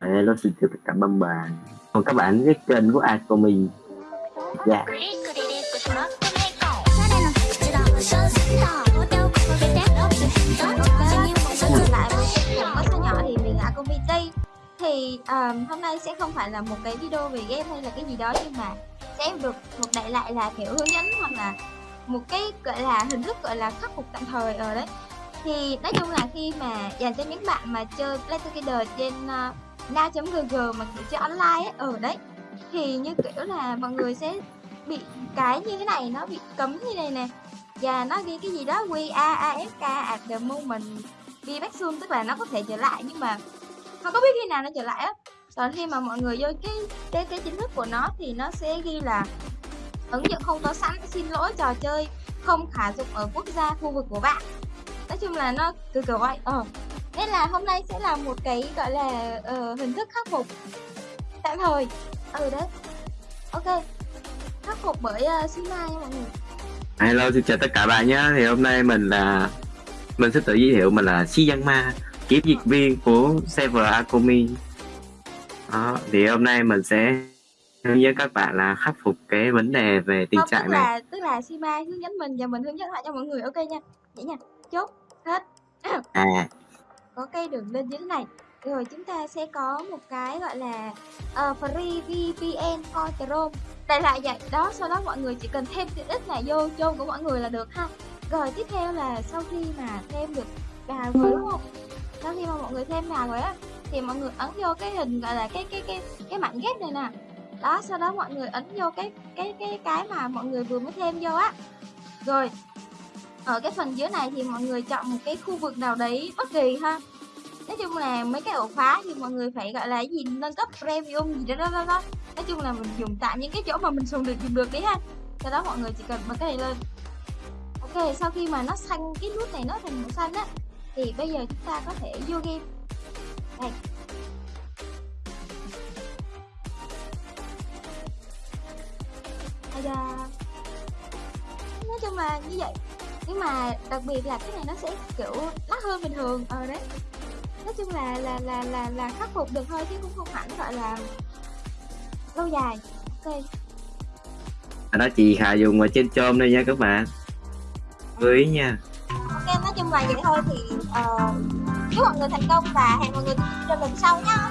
Hello, xin chào tất cả bạn bạn Còn các bạn cái kênh của ai của có nhỏ thì mình là thì um, hôm nay sẽ không phải là một cái video về game hay là cái gì đó nhưng mà sẽ được một đại lại là kiểu hướng dẫn hoặc là một cái gọi là hình thức gọi là khắc phục tạm thời ở đấy. Thì nói chung là khi mà dành cho những bạn mà chơi Play Together trên uh, na.gg mà kiểu chơi online ấy. Ở đấy. Thì như kiểu là mọi người sẽ bị cái như thế này, nó bị cấm như này nè. Và nó ghi cái gì đó we are afk at the moment. Be back soon, tức là nó có thể trở lại nhưng mà không có biết khi nào nó trở lại á. Còn khi mà mọi người vô cái cái cái chính thức của nó thì nó sẽ ghi là ứng dụng không có sẵn, xin lỗi, trò chơi không khả dụng ở quốc gia, khu vực của bạn. Nói chung là nó cứ kiểu vậy. Ờ nên là hôm nay sẽ là một cái gọi là uh, hình thức khắc phục. Tạm thời. Ừ đấy. Ok. Khắc phục bởi uh, Sina nha mọi người. Hello, xin chào tất cả bạn nhé. Thì hôm nay mình là Mình sẽ tự giới thiệu mình là Si Giang Ma Kiểm dịch viên của server Akomi Đó, thì hôm nay mình sẽ hướng dẫn các bạn là khắc phục cái vấn đề về tình không, trạng tức này. là tức là Sima hướng dẫn mình và mình hướng dẫn lại cho mọi người. Ok nha. Vậy nha. Chốt. Hết. À, có cái đường link như thế này. Rồi chúng ta sẽ có một cái gọi là uh, free VPN for Chrome đại lại vậy. Đó sau đó mọi người chỉ cần thêm tiện ích này vô chôn của mọi người là được ha. Rồi tiếp theo là sau khi mà thêm được vào rồi đúng không? Sau khi mà mọi người thêm vào rồi á thì mọi người ấn vô cái hình gọi là cái cái cái cái mảnh ghép này nè. Đó sau đó mọi người ấn vô cái cái cái cái mà mọi người vừa mới thêm vô á. Rồi ở cái phần dưới này thì mọi người chọn một cái khu vực nào đấy bất kỳ ha. Nói chung là mấy cái ổ khóa thì mọi người phải gọi là gì nâng cấp premium gì đó đó đó, đó. nói chung là mình dùng tại những cái chỗ mà mình dùng được dùng được đấy ha. Sau đó mọi người chỉ cần bật cái này lên. Ok sau khi mà nó xanh cái nút này nó thành màu xanh á thì bây giờ chúng ta có thể vô game. Đây. Đây nói chung là như vậy nhưng mà đặc biệt là cái này nó sẽ kiểu lắc hơn bình thường. Ờ đấy. Nói chung là là là là là khắc phục được thôi chứ cũng không hẳn gọi là lâu dài. Ok. Đó chị Hà dùng ở trên chôm đây nha các bạn. Lưu ý nha. Ok nói chung là vậy thôi thì uh, chúc mọi người thành công và hẹn mọi người trong lần sau nhá